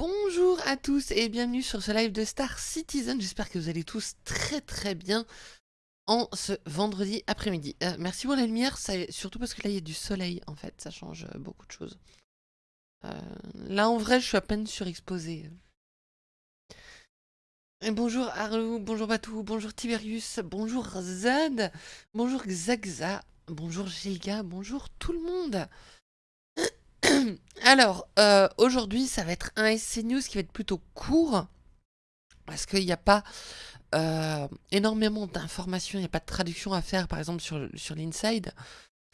Bonjour à tous et bienvenue sur ce live de Star Citizen. J'espère que vous allez tous très très bien en ce vendredi après-midi. Euh, merci pour la lumière, surtout parce que là il y a du soleil en fait, ça change euh, beaucoup de choses. Euh, là en vrai je suis à peine surexposé. Et bonjour Arlou, bonjour Batou, bonjour Tiberius, bonjour Zad, bonjour Xaxa, bonjour Gilga, bonjour tout le monde. Alors, euh, aujourd'hui, ça va être un SC News qui va être plutôt court, parce qu'il n'y a pas euh, énormément d'informations, il n'y a pas de traduction à faire, par exemple, sur, l'Inside.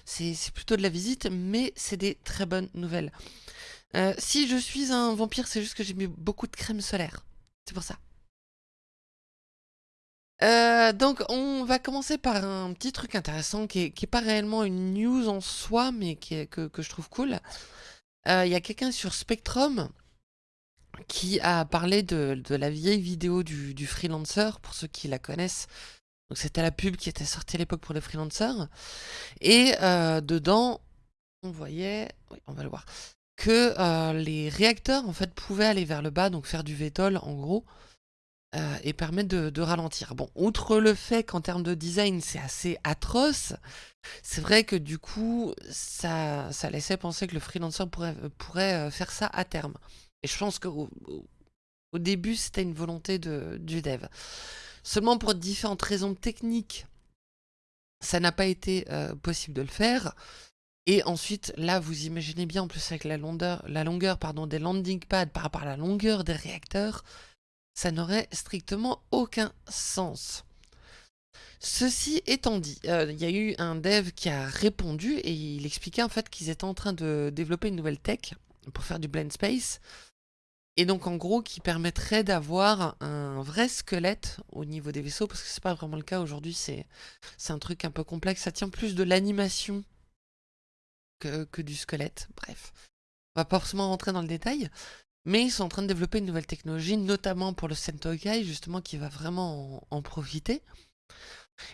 C'est plutôt de la visite, mais c'est des très bonnes nouvelles. Euh, si je suis un vampire, c'est juste que j'ai mis beaucoup de crème solaire. C'est pour ça. Donc on va commencer par un petit truc intéressant qui est, pas réellement une news en soi mais que, je trouve cool. Euh, il y a quelqu'un sur Spectrum qui a parlé de, la vieille vidéo du, freelancer, pour ceux qui la connaissent. C'était la pub qui était sortie à l'époque pour les freelancers. Et euh, dedans, on voyait, on va le voir, que euh, les réacteurs en fait pouvaient aller vers le bas, donc faire du VTOL en gros, et permettre de, ralentir. Bon, outre le fait qu'en termes de design c'est assez atroce, c'est vrai que du coup, ça, ça laissait penser que le freelancer pourrait, pourrait euh, faire ça à terme. Et je pense qu'au au début, c'était une volonté de, du dev. Seulement pour différentes raisons techniques, ça n'a pas été euh, possible de le faire. Et ensuite, là, vous imaginez bien, en plus avec la longueur, la longueur pardon, des landing pads par rapport à la longueur des réacteurs, ça n'aurait strictement aucun sens. Ceci étant dit, euh, il y a eu un dev qui a répondu et il expliquait en fait qu'ils étaient en train de développer une nouvelle tech pour faire du blend space. Et donc en gros qui permettrait d'avoir un vrai squelette au niveau des vaisseaux, parce que c'est pas vraiment le cas aujourd'hui, c'est un truc un peu complexe, ça tient plus de l'animation que, que, du squelette, bref. On va pas forcément rentrer dans le détail, mais ils sont en train de développer une nouvelle technologie, notamment pour le Sentokai, justement qui va vraiment en profiter.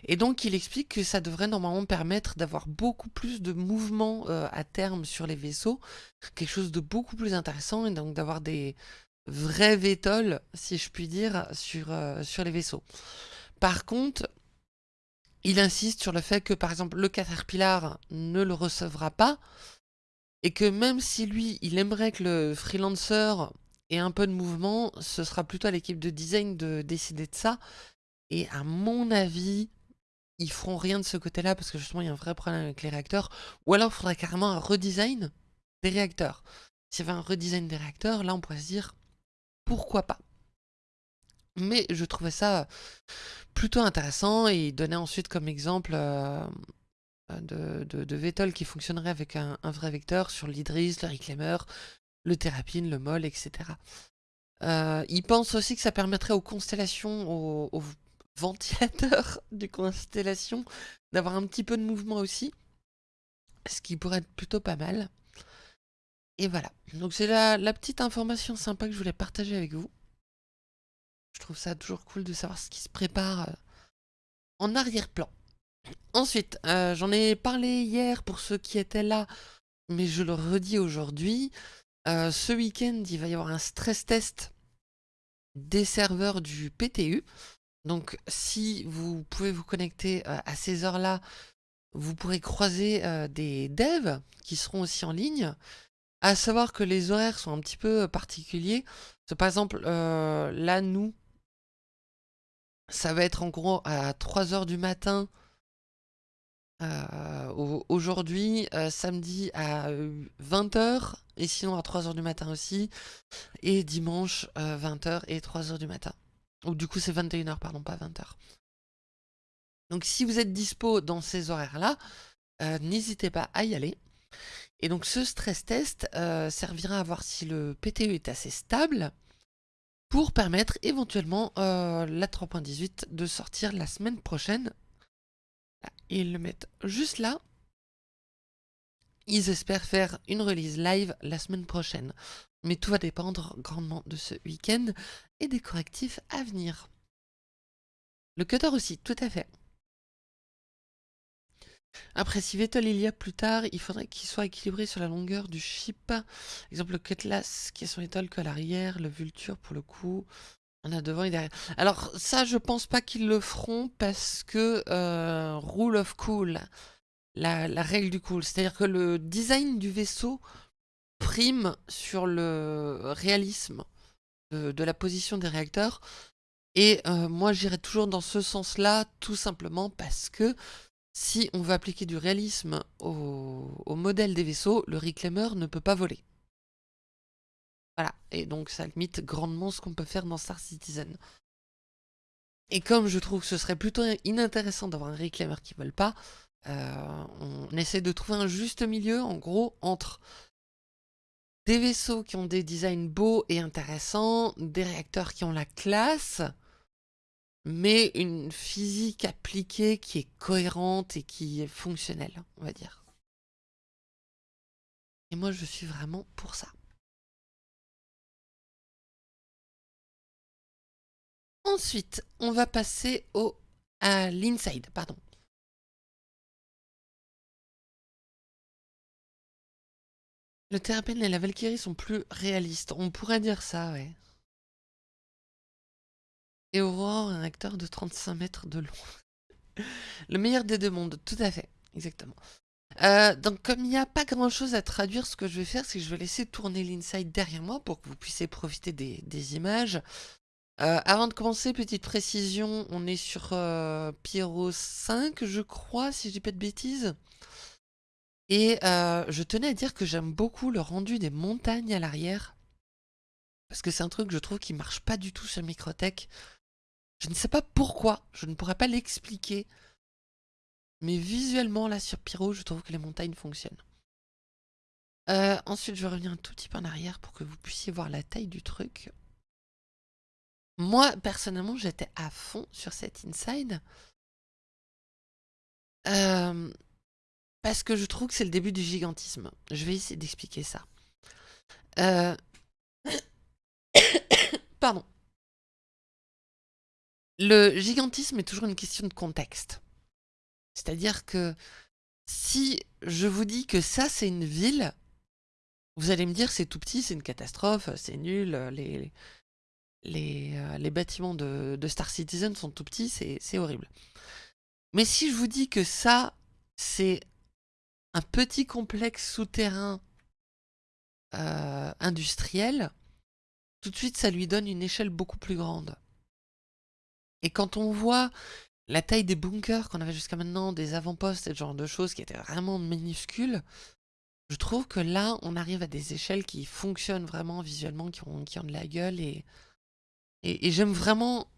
Et donc il explique que ça devrait normalement permettre d'avoir beaucoup plus de mouvements euh, à terme sur les vaisseaux, quelque chose de beaucoup plus intéressant, et donc d'avoir des vrais VTOL, si je puis dire, sur, euh, sur les vaisseaux. Par contre, il insiste sur le fait que par exemple le Caterpillar ne le recevra pas, et que même si lui, il aimerait que le freelancer ait un peu de mouvement, ce sera plutôt à l'équipe de design de décider de ça, et à mon avis, ils feront rien de ce côté-là parce que justement, il y a un vrai problème avec les réacteurs. Ou alors, il faudrait carrément un redesign des réacteurs. S'il y avait un redesign des réacteurs, là, on pourrait se dire pourquoi pas? Mais je trouvais ça plutôt intéressant et il donnait ensuite comme exemple euh, de, de, qui fonctionnerait avec un, vrai vecteur sur l'Idris, le Reclaimer, le Thérapine, le MOL, etc. Euh, il pense aussi que ça permettrait aux constellations, aux ventilateur du constellation, d'avoir un petit peu de mouvement aussi, ce qui pourrait être plutôt pas mal. Et voilà, donc c'est la, la, petite information sympa que je voulais partager avec vous. Je trouve ça toujours cool de savoir ce qui se prépare euh, en arrière-plan. Ensuite, euh, j'en ai parlé hier pour ceux qui étaient là, mais je le redis aujourd'hui. Euh, ce week-end, il va y avoir un stress test des serveurs du PTU. Donc si vous pouvez vous connecter euh, à ces heures-là, vous pourrez croiser des devs qui seront aussi en ligne. À savoir que les horaires sont un petit peu particuliers. par exemple, là, nous, ça va être en gros à 3h du matin aujourd'hui, samedi à 20h, et sinon à 3h du matin aussi, et dimanche 20h et 3h du matin. Ou du coup c'est 21h, pardon, pas 20h. Donc si vous êtes dispo dans ces horaires-là, euh, n'hésitez pas à y aller. Et donc ce stress test euh, servira à voir si le PTE est assez stable pour permettre éventuellement euh, la 3.18 de sortir la semaine prochaine. Ils le mettent juste là. Ils espèrent faire une release live la semaine prochaine mais tout va dépendre grandement de ce week-end et des correctifs à venir. Le cutter aussi, tout à fait. Après, si Vettel il y a plus tard, il faudrait qu'il soit équilibré sur la longueur du chip. Exemple, le Cutlass qui est son étoile que à l'arrière, le Vulture pour le coup. On a devant et derrière. Alors ça, je pense pas qu'ils le feront parce que euh, rule of cool, la, règle du cool, c'est-à-dire que le design du vaisseau prime sur le réalisme de, la position des réacteurs. Et euh, moi, j'irai toujours dans ce sens-là, tout simplement parce que si on veut appliquer du réalisme au, modèle des vaisseaux, le reclaimer ne peut pas voler. Voilà, et donc ça limite grandement ce qu'on peut faire dans Star Citizen. Et comme je trouve que ce serait plutôt inintéressant d'avoir un reclaimer qui ne vole pas, euh, on essaie de trouver un juste milieu, en gros, entre des vaisseaux qui ont des designs beaux et intéressants, des réacteurs qui ont la classe, mais une physique appliquée qui est cohérente et qui est fonctionnelle, on va dire. Et moi, je suis vraiment pour ça. Ensuite, on va passer au, à l'inside, pardon. Le Terrapen et la Valkyrie sont plus réalistes. On pourrait dire ça, ouais. Et Aurore, un acteur de 35 mètres de long. Le meilleur des deux mondes, tout à fait, exactement. Euh, donc comme il n'y a pas grand chose à traduire, ce que je vais faire, c'est que je vais laisser tourner l'inside derrière moi pour que vous puissiez profiter des, images. Euh, avant de commencer, petite précision, on est sur euh, Pyro 5, je crois, si je dis pas de bêtises. Et je tenais à dire que j'aime beaucoup le rendu des montagnes à l'arrière. Parce que c'est un truc je trouve qui marche pas du tout sur Microtech. Je ne sais pas pourquoi, je ne pourrais pas l'expliquer. Mais visuellement, là, sur Pyro, je trouve que les montagnes fonctionnent. Euh, ensuite, je vais revenir un tout petit peu en arrière pour que vous puissiez voir la taille du truc. Moi, personnellement, j'étais à fond sur cet inside. Euh, parce que je trouve que c'est le début du gigantisme. Je vais essayer d'expliquer ça. Euh... Pardon. Le gigantisme est toujours une question de contexte. C'est-à-dire que si je vous dis que ça c'est une ville, vous allez me dire c'est tout petit, c'est une catastrophe, c'est nul, les, les, euh, les bâtiments de, Star Citizen sont tout petits, c'est horrible. Mais si je vous dis que ça c'est un petit complexe souterrain euh, industriel, tout de suite ça lui donne une échelle beaucoup plus grande. Et quand on voit la taille des bunkers qu'on avait jusqu'à maintenant, des avant-postes et ce genre de choses qui étaient vraiment minuscules, je trouve que là, on arrive à des échelles qui fonctionnent vraiment visuellement, qui ont de la gueule. Et, et, j'aime vraiment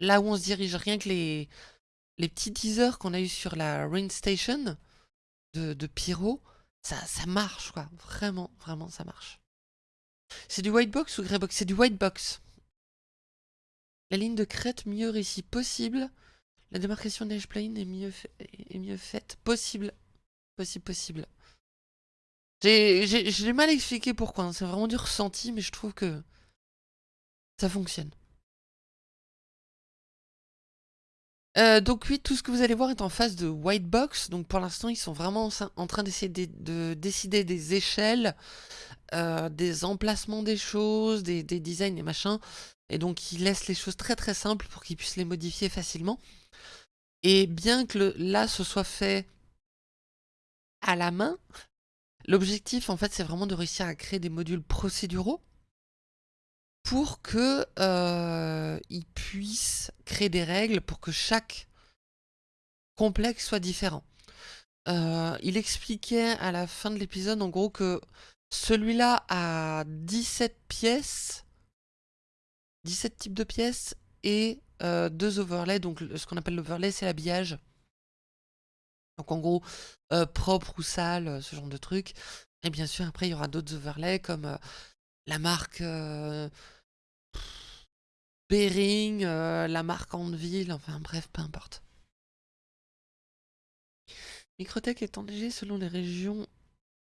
là où on se dirige. Rien que les, les petits teasers qu'on a eu sur la Rain Station de, de Pyro, ça, marche, quoi. Vraiment, vraiment, ça marche. C'est du white box ou grey box? C'est du white box. La ligne de crête mieux réussie possible. La démarcation d'edge plane est mieux, est mieux faite possible. Possible, possible. J'ai mal expliqué pourquoi. Hein. C'est vraiment du ressenti, mais je trouve que ça fonctionne. Euh, donc oui, tout ce que vous allez voir est en face de white box. Donc pour l'instant, ils sont vraiment en train d'essayer de, décider des échelles, euh, des emplacements des choses, des, des designs et machins. Et donc il laisse les choses très très simples pour qu'ils puissent les modifier facilement. Et bien que là ce soit fait à la main, l'objectif en fait c'est vraiment de réussir à créer des modules procéduraux pour que euh, puissent créer des règles pour que chaque complexe soit différent. Euh, il expliquait à la fin de l'épisode en gros que celui-là a 17 pièces 17 types de pièces et euh, deux overlays. Donc ce qu'on appelle l'overlay, c'est l'habillage. Donc en gros, euh, propre ou sale, ce genre de truc. Et bien sûr, après, il y aura d'autres overlays comme la marque Bering, la marque Anvil, enfin bref, peu importe. Microtech est léger selon les régions.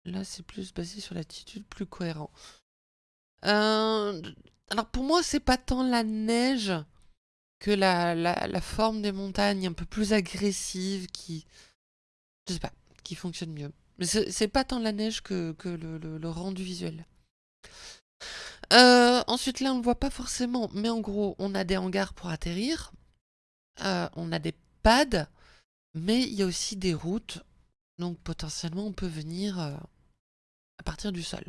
Là, c'est plus basé sur l'attitude plus cohérent. Euh, alors pour moi, c'est pas tant la neige que la, la, forme des montagnes un peu plus agressive qui... je sais pas, qui fonctionne mieux. Mais c'est pas tant la neige que, le, rendu visuel. Euh, ensuite, là, on ne voit pas forcément, mais en gros, on a des hangars pour atterrir. Euh, on a des pads, mais il y a aussi des routes. Donc, potentiellement, on peut venir euh, à partir du sol.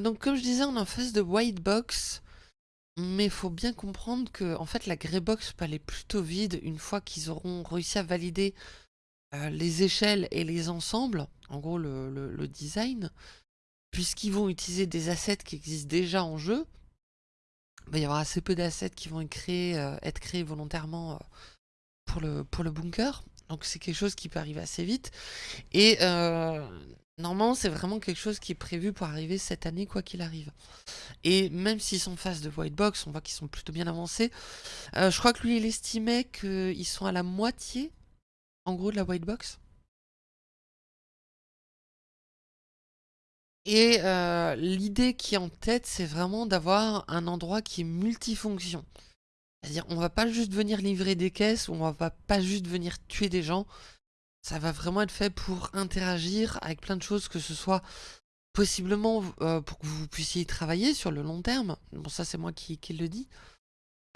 donc, comme je disais, on est en face de white box. Mais il faut bien comprendre que en fait la grey box peut aller plutôt vide une fois qu'ils auront réussi à valider euh, les échelles et les ensembles, en gros le, design, puisqu'ils vont utiliser des assets qui existent déjà en jeu. Il va y avoir assez peu d'assets qui vont être créés, euh, volontairement euh, pour, le, bunker. Donc c'est quelque chose qui peut arriver assez vite. Et Normalement, c'est vraiment quelque chose qui est prévu pour arriver cette année, quoi qu'il arrive. Et même s'ils sont face de White Box, on voit qu'ils sont plutôt bien avancés. Je crois que lui, il estimait qu'ils sont à la moitié, en gros, de la White Box. Et euh, l'idée qui est en tête, c'est vraiment d'avoir un endroit qui est multifonction. C'est-à-dire, on va pas juste venir livrer des caisses, on va pas juste venir tuer des gens ça va vraiment être fait pour interagir avec plein de choses, que ce soit possiblement euh, pour que vous puissiez travailler sur le long terme. Bon, ça, c'est moi qui, le dis.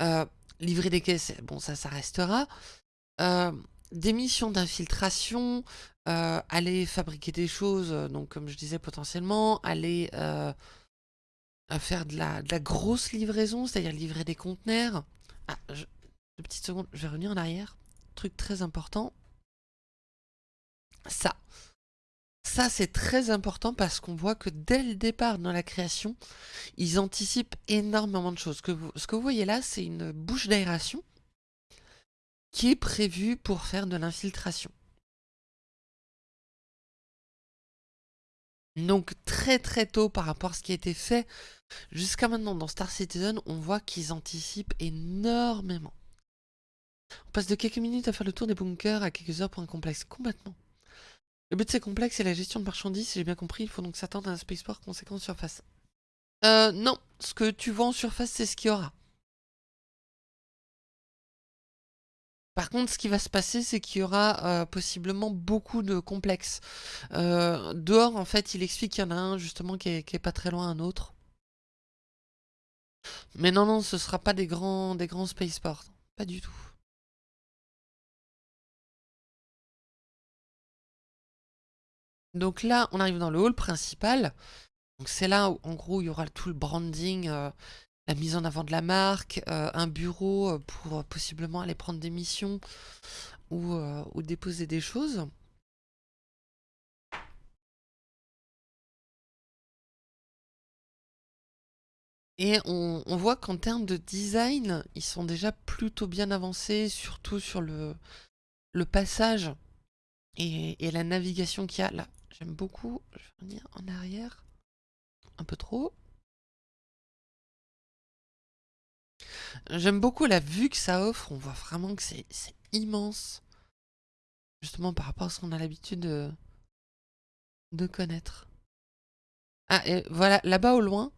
Euh, livrer des caisses, bon, ça, ça restera. Euh, des missions d'infiltration, aller fabriquer des choses, donc comme je disais potentiellement, aller faire de la, grosse livraison, c'est-à-dire livrer des conteneurs. Ah, une petite seconde, je vais revenir en arrière. Truc très important ça. Ça, c'est très important parce qu'on voit que dès le départ dans la création, ils anticipent énormément de choses. Ce que vous voyez là, c'est une bouche d'aération qui est prévue pour faire de l'infiltration. Donc très très tôt par rapport à ce qui a été fait jusqu'à maintenant dans Star Citizen, on voit qu'ils anticipent énormément. On passe de quelques minutes à faire le tour des bunkers à quelques heures pour un complexe complètement. Le but de ces complexes, c'est la gestion de marchandises, j'ai bien compris, il faut donc s'attendre à un spaceport conséquent surface. Euh, non, ce que tu vois en surface, c'est ce qu'il y aura. Par contre, ce qui va se passer, c'est qu'il y aura euh, possiblement beaucoup de complexes. Euh, dehors, en fait, il explique qu'il y en a un, justement, qui est, pas très loin un autre. Mais non, non, ce sera pas des grands, des grands spaceports. Pas du tout. Donc là, on arrive dans le hall principal. Donc c'est là où, en gros, il y aura tout le branding, euh, la mise en avant de la marque, euh, un bureau euh, pour possiblement aller prendre des missions ou, déposer des choses. Et on, voit qu'en termes de design, ils sont déjà plutôt bien avancés, surtout sur le, le passage et, et la navigation qu'il y a là. J'aime beaucoup. Je vais revenir en arrière. Un peu trop. J'aime beaucoup la vue que ça offre. On voit vraiment que c'est immense. Justement par rapport à ce qu'on a l'habitude de, connaître. Ah, et voilà, là-bas au loin,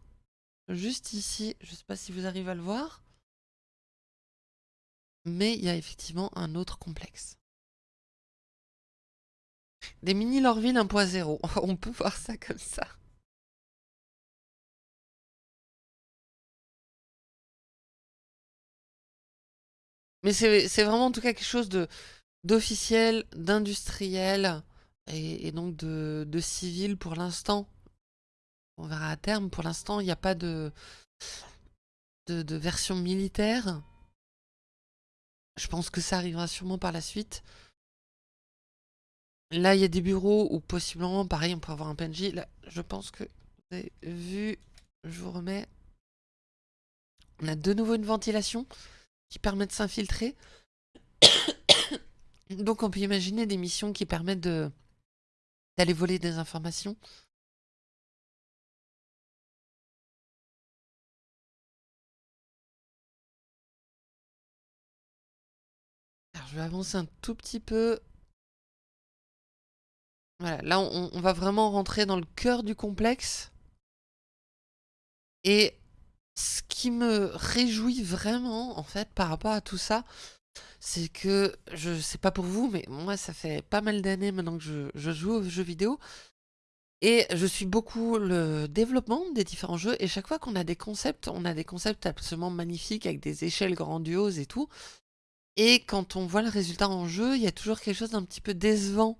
juste ici, je ne sais pas si vous arrivez à le voir, mais il y a effectivement un autre complexe. Des mini Lorville 1.0. On peut voir ça comme ça. Mais c'est vraiment en tout cas quelque chose d'officiel, d'industriel et, donc de, de civil pour l'instant. On verra à terme. Pour l'instant, il n'y a pas de, de, de version militaire. Je pense que ça arrivera sûrement par la suite. Là, il y a des bureaux où possiblement, pareil, on peut avoir un PNJ. Là, je pense que vous avez vu, je vous remets. On a de nouveau une ventilation qui permet de s'infiltrer. Donc on peut imaginer des missions qui permettent d'aller voler des informations. Alors je vais avancer un tout petit peu voilà, là on, va vraiment rentrer dans le cœur du complexe. Et ce qui me réjouit vraiment, en fait, par rapport à tout ça, c'est que, je sais pas pour vous, mais moi, ça fait pas mal d'années maintenant que je, joue aux jeux vidéo. Et je suis beaucoup le développement des différents jeux, et chaque fois qu'on a des concepts, on a des concepts absolument magnifiques, avec des échelles grandioses et tout. Et quand on voit le résultat en jeu, il y a toujours quelque chose d'un petit peu décevant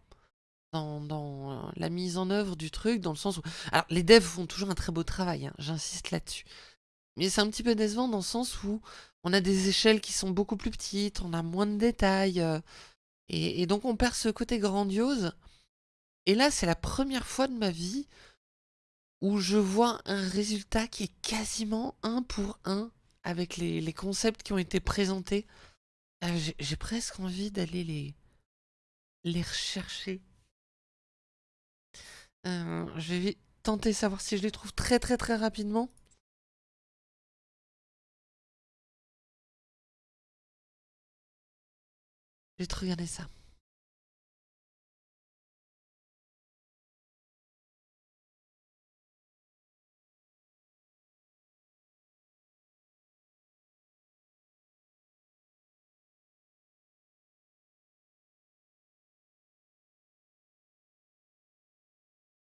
dans, la mise en œuvre du truc, dans le sens où... Alors, les devs font toujours un très beau travail, hein, j'insiste là-dessus. Mais c'est un petit peu décevant dans le sens où on a des échelles qui sont beaucoup plus petites, on a moins de détails, euh, et, donc on perd ce côté grandiose. Et là, c'est la première fois de ma vie où je vois un résultat qui est quasiment un pour un avec les, concepts qui ont été présentés. Euh, j'ai presque envie d'aller les, les rechercher. Euh, je vais tenter de savoir si je les trouve très très très rapidement. Je vais te regarder ça.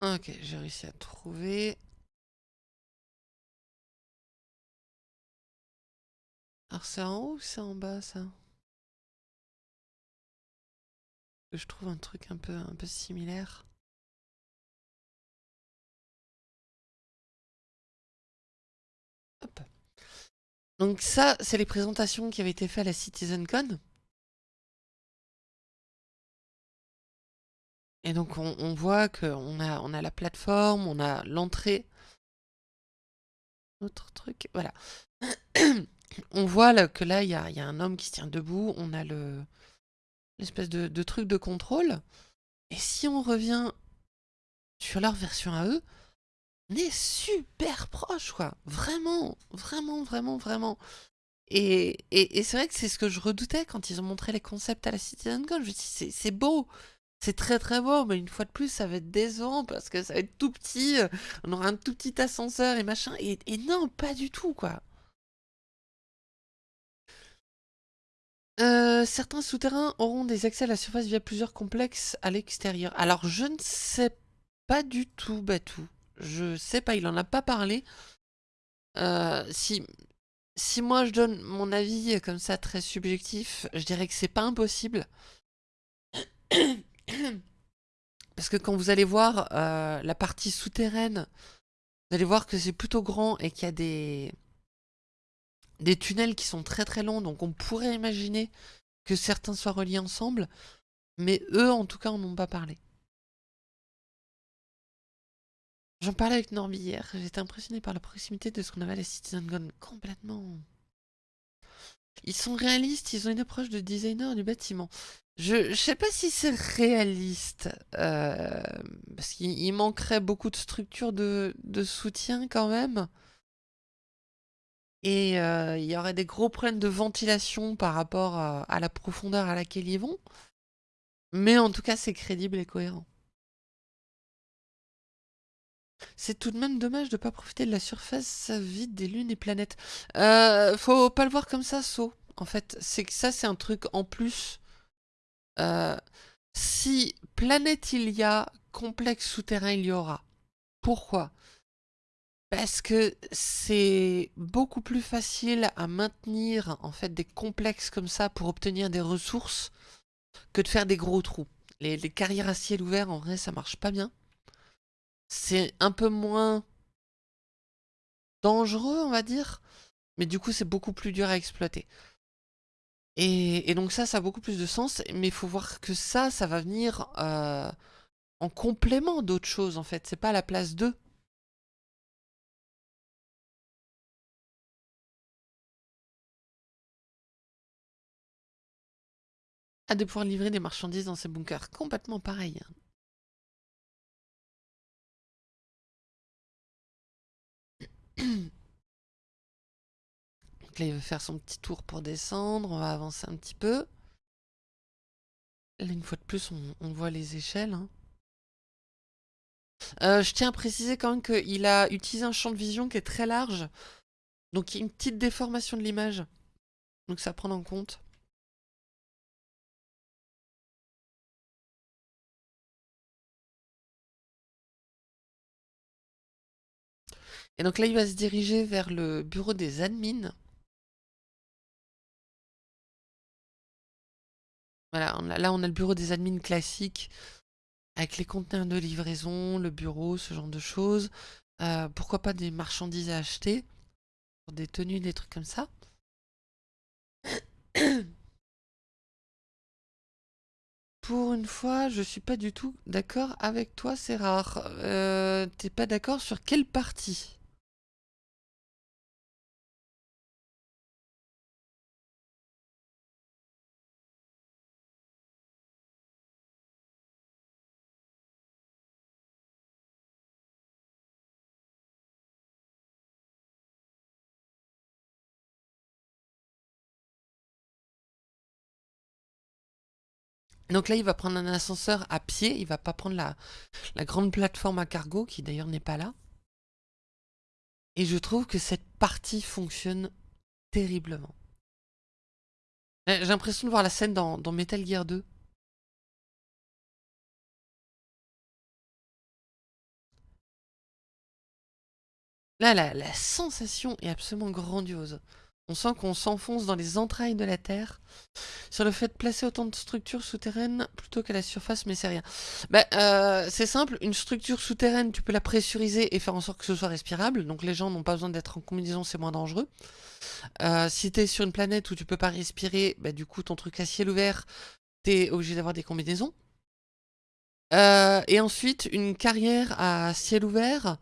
Ok, j'ai réussi à trouver. Alors c'est en haut ou c'est en bas ça? Je trouve un truc un peu, un peu similaire. Hop. Donc ça, c'est les présentations qui avaient été faites à la CitizenCon. Et donc on, voit qu'on a, on a la plateforme, on a l'entrée. Autre truc, voilà. on voit que là, il y a, un homme qui se tient debout, on a le l'espèce de, truc de contrôle. Et si on revient sur leur version à eux, on est super proche, quoi. Vraiment, vraiment, vraiment, vraiment. Et, et, c'est vrai que c'est ce que je redoutais quand ils ont montré les concepts à la CitizenCon. Je me dis, c'est beau, c'est très très beau, mais une fois de plus, ça va être décevant parce que ça va être tout petit. On aura un tout petit ascenseur et machin. Et, non, pas du tout, quoi. Euh, certains souterrains auront des accès à la surface via plusieurs complexes à l'extérieur. Alors, je ne sais pas du tout, Batou. Je sais pas, il en a pas parlé. Euh, si, moi je donne mon avis comme ça très subjectif, je dirais que c'est pas impossible. Parce que quand vous allez voir euh, la partie souterraine, vous allez voir que c'est plutôt grand et qu'il y a des, des tunnels qui sont très très longs. Donc on pourrait imaginer que certains soient reliés ensemble. Mais eux, en tout cas, en ont pas parlé. J'en parlais avec Norby hier. J'étais impressionné par la proximité de ce qu'on avait à la Citizen Gun. Complètement. Ils sont réalistes, ils ont une approche de designer du bâtiment. Je, sais pas si c'est réaliste, euh, parce qu'il manquerait beaucoup de structures de, soutien quand même. Et euh, il y aurait des gros problèmes de ventilation par rapport à, la profondeur à laquelle ils vont. Mais en tout cas, c'est crédible et cohérent. C'est tout de même dommage de ne pas profiter de la surface vide des lunes et planètes. Euh, faut pas le voir comme ça, saut. En fait, c'est ça, c'est un truc en plus euh, si planète il y a, complexe souterrain il y aura. Pourquoi? Parce que c'est beaucoup plus facile à maintenir en fait des complexes comme ça pour obtenir des ressources que de faire des gros trous. Les, carrières à ciel ouvert, en vrai, ça marche pas bien. C'est un peu moins dangereux, on va dire, mais du coup, c'est beaucoup plus dur à exploiter. Et, donc ça, ça a beaucoup plus de sens, mais il faut voir que ça, ça va venir euh, en complément d'autres choses, en fait. C'est pas à la place d'eux. À de pouvoir livrer des marchandises dans ces bunkers. Complètement pareil. là, il veut faire son petit tour pour descendre. On va avancer un petit peu. Là, une fois de plus, on, voit les échelles. Hein. Euh, je tiens à préciser quand même qu'il a utilisé un champ de vision qui est très large. Donc il y a une petite déformation de l'image. Donc ça prend en compte. Et donc là, il va se diriger vers le bureau des admins. Voilà, là on a le bureau des admins classique avec les conteneurs de livraison, le bureau, ce genre de choses. Euh, pourquoi pas des marchandises à acheter, des tenues, des trucs comme ça. Pour une fois, je suis pas du tout d'accord avec toi, c'est rare. Euh, T'es pas d'accord sur quelle partie? Donc là, il va prendre un ascenseur à pied, il va pas prendre la, grande plateforme à cargo, qui d'ailleurs n'est pas là. Et je trouve que cette partie fonctionne terriblement. J'ai l'impression de voir la scène dans, Metal Gear 2. Là, la sensation est absolument grandiose. On sent qu'on s'enfonce dans les entrailles de la Terre. Sur le fait de placer autant de structures souterraines plutôt qu'à la surface, mais c'est rien. Bah, euh, c'est simple, une structure souterraine, tu peux la pressuriser et faire en sorte que ce soit respirable. Donc les gens n'ont pas besoin d'être en combinaison, c'est moins dangereux. Euh, si tu es sur une planète où tu peux pas respirer, bah, du coup ton truc à ciel ouvert, tu es obligé d'avoir des combinaisons. Euh, et ensuite, une carrière à ciel ouvert,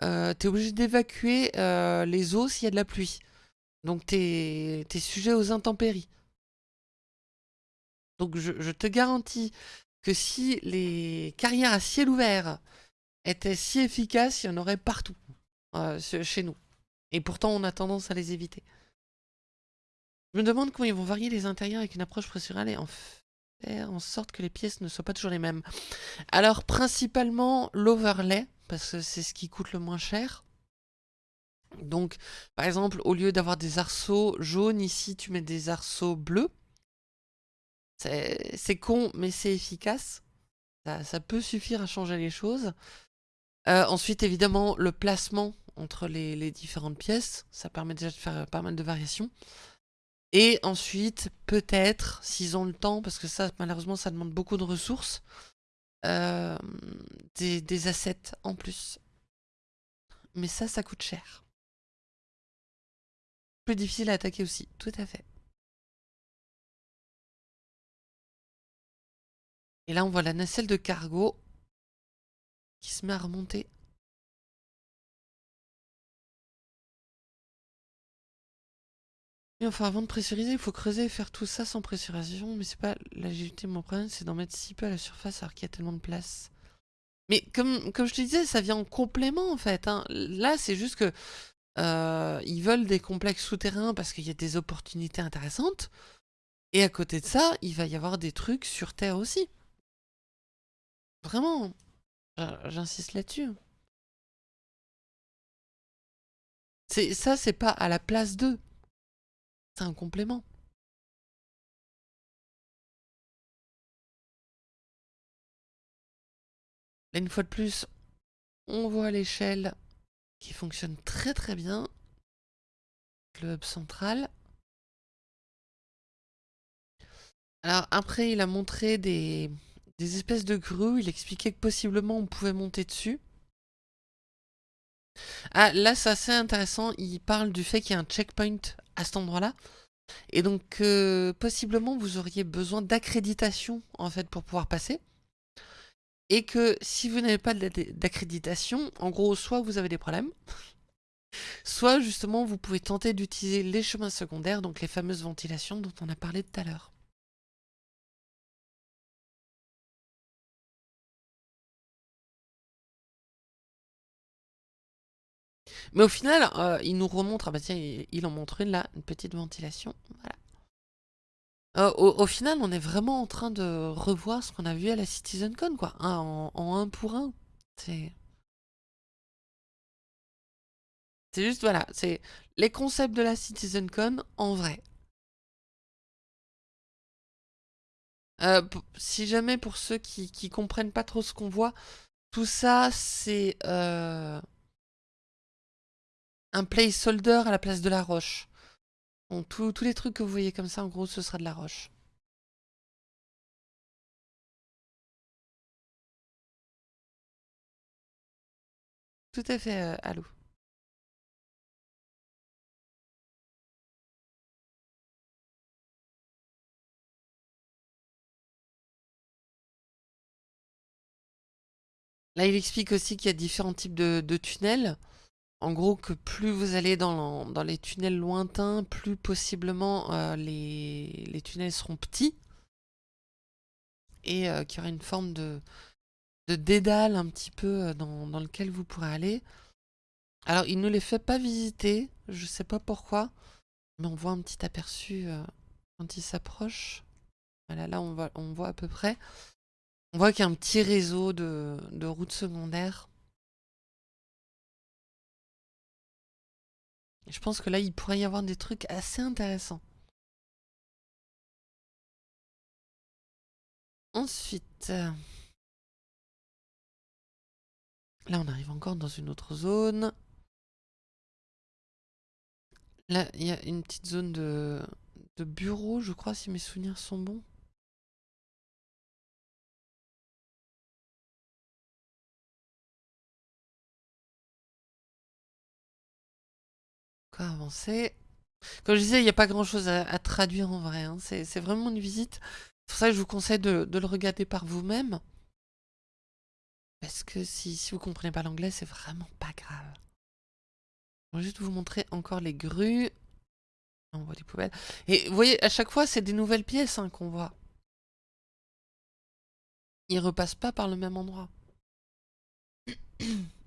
tu es obligé d'évacuer les eaux s'il y a de la pluie. Donc t'es es sujet aux intempéries. Donc je, te garantis que si les carrières à ciel ouvert étaient si efficaces, il y en aurait partout euh, chez nous. Et pourtant on a tendance à les éviter. Je me demande comment ils vont varier les intérieurs avec une approche procédurale et en faire en sorte que les pièces ne soient pas toujours les mêmes. Alors principalement l'overlay, parce que c'est ce qui coûte le moins cher. Donc, par exemple, au lieu d'avoir des arceaux jaunes, ici, tu mets des arceaux bleus. C'est con, mais c'est efficace. Ça, peut suffire à changer les choses. Euh, ensuite, évidemment, le placement entre les, différentes pièces. Ça permet déjà de faire pas mal de variations. Et ensuite, peut-être, s'ils ont le temps, parce que ça, malheureusement, ça demande beaucoup de ressources, euh, des, des assets en plus. Mais ça, ça coûte cher plus difficile à attaquer aussi, tout à fait. Et là, on voit la nacelle de cargo qui se met à remonter. Et enfin, avant de pressuriser, il faut creuser et faire tout ça sans pressurisation. Mais c'est pas l'agilité mon problème, c'est d'en mettre si peu à la surface alors qu'il y a tellement de place. Mais comme, comme je te disais, ça vient en complément en fait. Hein. Là, c'est juste que euh, ils veulent des complexes souterrains parce qu'il y a des opportunités intéressantes. Et à côté de ça, il va y avoir des trucs sur Terre aussi. Vraiment. J'insiste là-dessus. Ça, c'est pas à la place d'eux. C'est un complément. Là, une fois de plus, on voit l'échelle qui fonctionne très très bien. Le hub central. Alors après, il a montré des, espèces de grues. Il expliquait que possiblement on pouvait monter dessus. Ah, là, c'est assez intéressant. Il parle du fait qu'il y a un checkpoint à cet endroit-là. Et donc, euh, possiblement, vous auriez besoin d'accréditation, en fait, pour pouvoir passer et que si vous n'avez pas d'accréditation, en gros, soit vous avez des problèmes, soit justement vous pouvez tenter d'utiliser les chemins secondaires, donc les fameuses ventilations dont on a parlé tout à l'heure. Mais au final, euh, il nous remontre, ah bah tiens, il en montre une là, une petite ventilation, voilà. Euh, au, final, on est vraiment en train de revoir ce qu'on a vu à la CitizenCon, quoi. en, un pour un. C'est... Juste, voilà, c'est les concepts de la CitizenCon en vrai. Euh, si jamais pour ceux qui, qui comprennent pas trop ce qu'on voit, tout ça c'est euh, un placeholder à la place de la roche. Donc tous les trucs que vous voyez comme ça, en gros, ce sera de la roche. Tout à fait, euh. Là, il explique aussi qu'il y a différents types de, tunnels. En gros, que plus vous allez dans, les tunnels lointains, plus possiblement euh, les, tunnels seront petits. Et euh, qu'il y aura une forme de, dédale un petit peu euh, dans, lequel vous pourrez aller. Alors, il ne les fait pas visiter, je sais pas pourquoi, mais on voit un petit aperçu quand il s'approche. Voilà, là on voit, on voit à peu près. On voit qu'il y a un petit réseau de, routes secondaires. Je pense que là, il pourrait y avoir des trucs assez intéressants. Ensuite, là, on arrive encore dans une autre zone. Là, il y a une petite zone de, de bureau, je crois, si mes souvenirs sont bons. Avancer. Comme je disais, il n'y a pas grand chose à, traduire en vrai. Hein. C'est vraiment une visite. C'est pour ça que je vous conseille de, le regarder par vous-même. Parce que si, vous comprenez pas l'anglais, c'est vraiment pas grave. Je vais juste vous montrer encore les grues. On voit les poubelles. Et vous voyez, à chaque fois, c'est des nouvelles pièces hein, qu'on voit. Ils repassent pas par le même endroit.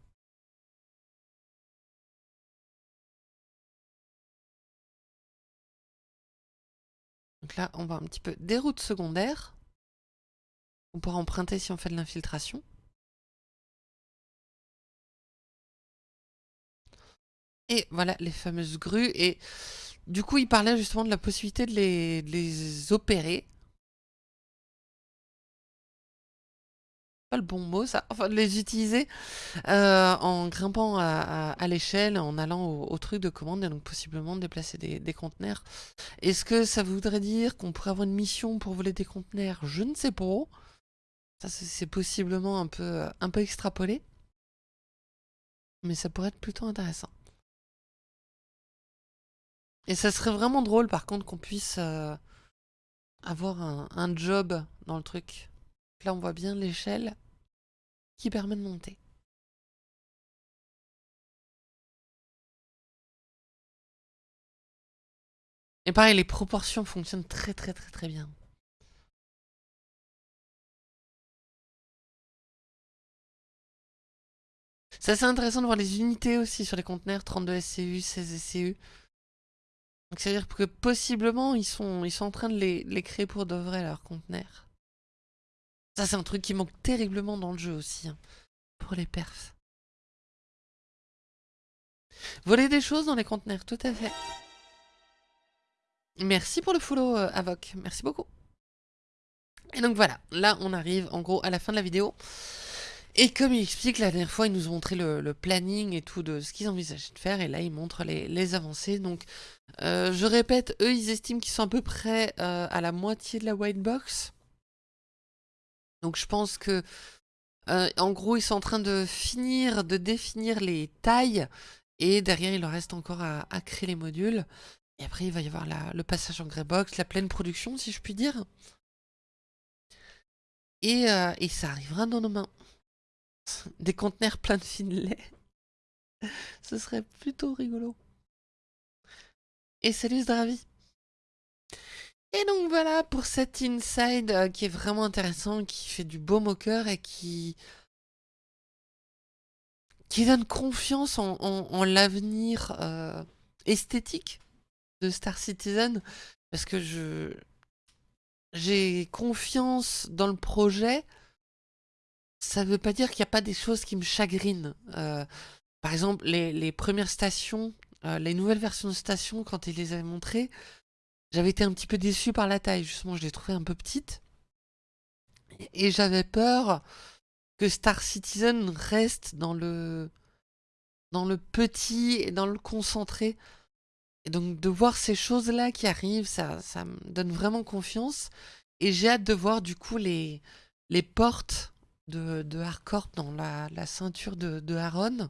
Donc là, on voit un petit peu des routes secondaires. On pourra emprunter si on fait de l'infiltration. Et voilà les fameuses grues. Et du coup, il parlait justement de la possibilité de les opérer le bon mot ça, enfin de les utiliser euh, en grimpant à, l'échelle, en allant au, truc de commande et donc possiblement déplacer des, conteneurs. Est-ce que ça voudrait dire qu'on pourrait avoir une mission pour voler des conteneurs? Je ne sais pas. Ça c'est possiblement un peu, un peu extrapolé. Mais ça pourrait être plutôt intéressant. Et ça serait vraiment drôle par contre qu'on puisse euh, avoir un job dans le truc. Là on voit bien l'échelle qui permet de monter. Et pareil, les proportions fonctionnent très très très très bien. C'est assez intéressant de voir les unités aussi sur les conteneurs, 32 SCU, 16 SCU. Donc c'est-à-dire que possiblement, ils sont, ils sont en train de les, créer pour de vrai, leurs conteneurs. Ça, c'est un truc qui manque terriblement dans le jeu aussi, hein, pour les perfs. Voler des choses dans les conteneurs, tout à fait. Merci pour le follow, euh, Avoc. Merci beaucoup. Et donc voilà, là on arrive en gros à la fin de la vidéo. Et comme il explique, la dernière fois, il nous a montré le, planning et tout de ce qu'ils envisageaient de faire. Et là, il montre les, avancées. Donc, euh, je répète, eux, ils estiment qu'ils sont à peu près euh, à la moitié de la white box. Donc je pense que, euh, en gros, ils sont en train de finir de définir les tailles. Et derrière, il leur reste encore à, créer les modules. Et après, il va y avoir le passage en Greybox, la pleine production, si je puis dire. Et, euh, ça arrivera dans nos mains. Des conteneurs pleins de lait. Ce serait plutôt rigolo. Et salut Zdravi et donc voilà pour cet inside euh, qui est vraiment intéressant, qui fait du beau au cœur et qui qui donne confiance en, l'avenir euh, esthétique de Star Citizen parce que je j'ai confiance dans le projet. Ça ne veut pas dire qu'il n'y a pas des choses qui me chagrinent. Euh, par exemple, les, premières stations, les nouvelles versions de stations, quand ils les avaient montrées, j'avais été un petit peu déçu par la taille. Justement, je les trouvais un peu petites. Et j'avais peur que Star Citizen reste dans le, dans le petit et dans le concentré. Et donc de voir ces choses-là qui arrivent, ça, ça me donne vraiment confiance. Et j'ai hâte de voir du coup les, les portes de, de dans la, la ceinture de, de Aaron.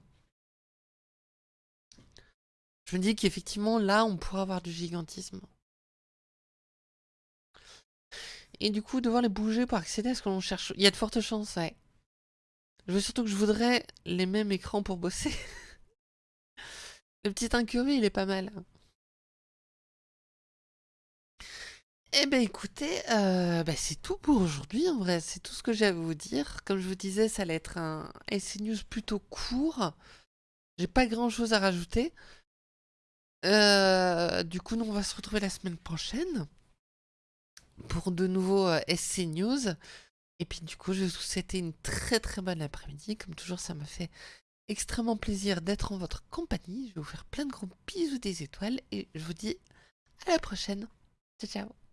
Je me dis qu'effectivement là on pourra avoir du gigantisme. Et du coup devoir les bouger pour accéder à ce que l'on cherche. Il y a de fortes chances, ouais. Je veux surtout que je voudrais les mêmes écrans pour bosser. Le petit incurie, il est pas mal. Eh ben écoutez, euh, ben, c'est tout pour aujourd'hui en vrai, c'est tout ce que j'ai à vous dire. Comme je vous disais, ça allait être un SC News plutôt court. J'ai pas grand chose à rajouter. Euh, du coup, nous on va se retrouver la semaine prochaine pour de nouveaux euh, SC News. Et puis du coup, je vous souhaiter une très très bonne après-midi. Comme toujours, ça m'a fait extrêmement plaisir d'être en votre compagnie. Je vais vous faire plein de gros bisous des étoiles et je vous dis à la prochaine. Ciao ciao